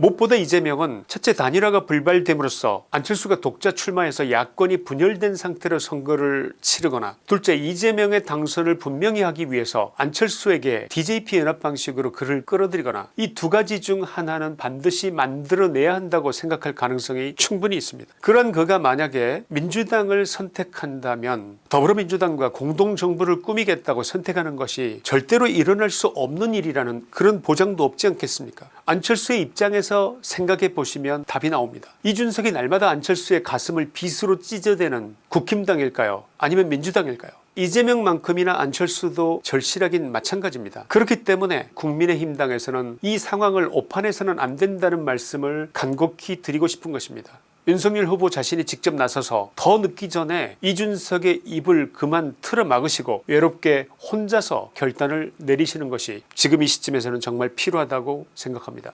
무엇보다 이재명은 첫째 단일화가 불발됨으로써 안철수가 독자 출마해서 야권이 분열된 상태로 선거를 치르거나 둘째 이재명의 당선을 분명히 하기 위해서 안철수에게 DJP 연합 방식으로 그를 끌어들이거나 이 두 가지 중 하나는 반드시 만들어내야 한다고 생각할 가능성이 충분히 있습니다. 그런 그가 만약에 민주당을 선택한다면 더불어민주당과 공동정부를 꾸미겠다고 선택하는 것이 절대로 일어날 수 없는 일이라는 그런 보장도 없지 않겠습니까 안철수의 입장에서 생각해 보시면 답이 나옵니다. 이준석이 날마다 안철수의 가슴을 빗으로 찢어대는 국힘당일까요 아니면 민주당일까요 이재명만큼이나 안철수도 절실하긴 마찬가지입니다. 그렇기 때문에 국민의힘당에서는 이 상황을 오판해서는 안 된다는 말씀을 간곡히 드리고 싶은 것입니다. 윤석열 후보 자신이 직접 나서서 더 늦기 전에 이준석의 입을 그만 틀어 막으시고 외롭게 혼자서 결단을 내리시는 것이 지금 이 시점에서는 정말 필요하다고 생각합니다.